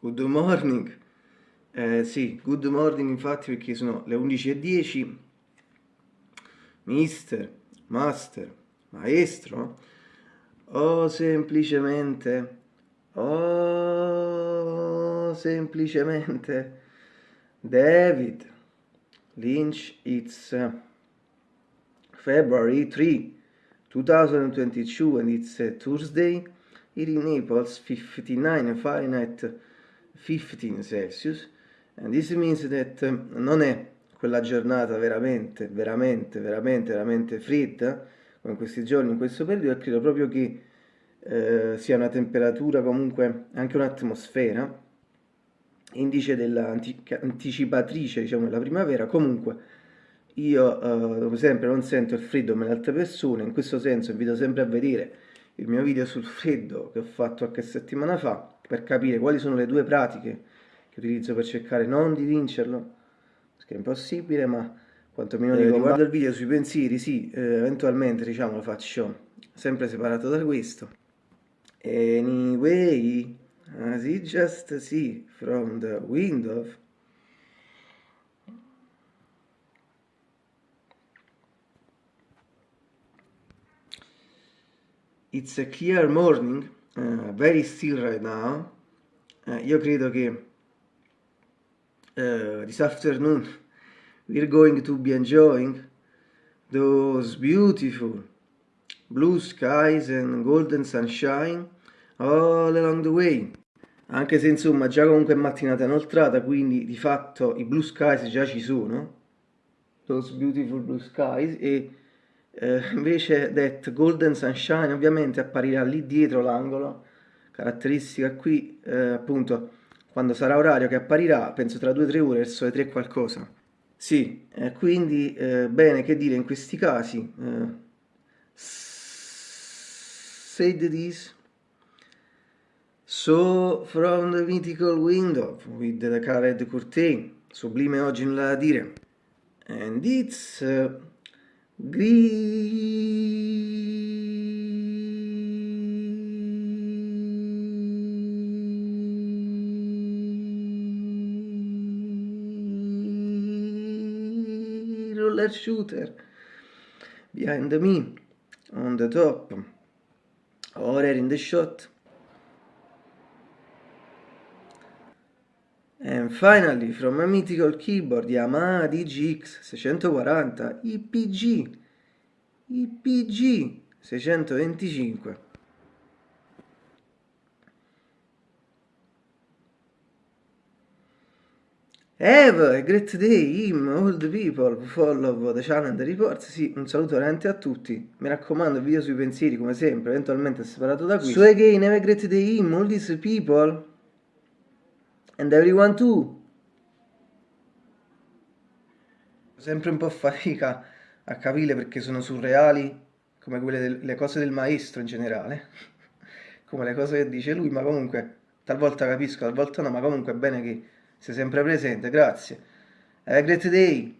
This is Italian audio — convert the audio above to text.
good morning. Eh, sì, good morning infatti perché sono le 11.10. Mister, master, maestro, o semplicemente, o semplicemente David Lynch, it's February 3, 2022 and it's Tuesday. Here in Naples 59 Fahrenheit 15 Celsius and this means that um, non è quella giornata veramente, veramente, veramente, veramente fredda come questi giorni, in questo periodo credo proprio che eh, sia una temperatura comunque anche un'atmosfera indice dell'anticipatrice diciamo della primavera. Comunque io eh, come sempre non sento il freddo come le altre persone in questo senso invito sempre a vedere il mio video sul freddo che ho fatto qualche settimana fa per capire quali sono le due pratiche che utilizzo per cercare non di vincerlo, perché è impossibile, ma quantomeno eh, guardo il video sui pensieri, sì, eh, eventualmente diciamo lo faccio sempre separato da questo. Anyway, as you just see from the window It's a clear morning, uh, very still right now. Uh, io credo che uh, this afternoon we're going to be enjoying those beautiful blue skies and golden sunshine all along the way. Anche se insomma già comunque è mattinata inoltrata, quindi di fatto i blue skies già ci sono, those beautiful blue skies, e eh, invece that golden sunshine ovviamente apparirà lì dietro l'angolo caratteristica qui eh, appunto quando sarà orario che apparirà penso tra 2-3 ore verso le 3 qualcosa. Sì, eh, quindi eh, bene che dire in questi casi eh, said this so from the mythical window with the colored curtain sublime oggi nulla da dire. And it's uh, roller shooter. Behind me on the top. Or in the shot And finally, from a mythical keyboard Yamaha DGX 640 IPG IPG 625 Have a great day, him, all the people follow the channel and the reports. Sì, un saluto veramente a tutti. Mi raccomando, video sui pensieri, come sempre, eventualmente separato da qui. So again, have a great day, him, all these people and everyone too. Sempre un po' fatica a capire perché sono surreali come quelle delle cose del maestro in generale, come le cose che dice lui, ma comunque talvolta capisco, talvolta no, ma comunque è bene che sia sempre presente, grazie. Have a great day!